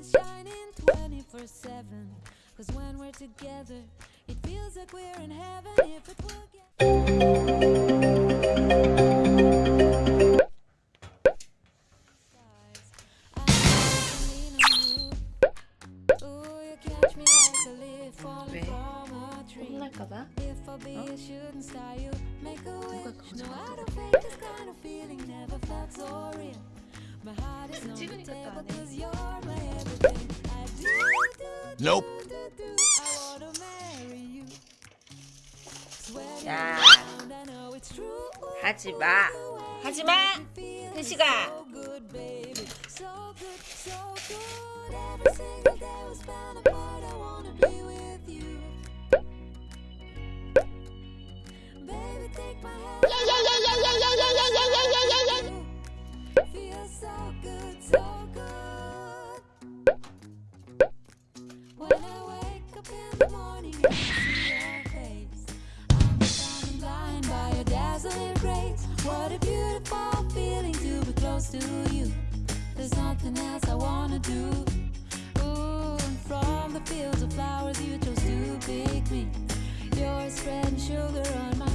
is shining 24 7. Cause when we're together, it feels like we're in heaven. If it will get I be, I shouldn't style you. Make a wish. No, I don't think this kind of feeling never felt so real. Nope. 야. 하지마. 하지마. 은식아. What a beautiful feeling to be close to you. There's nothing else I wanna do. Ooh, and from the fields of flowers you chose to pick me. Sugar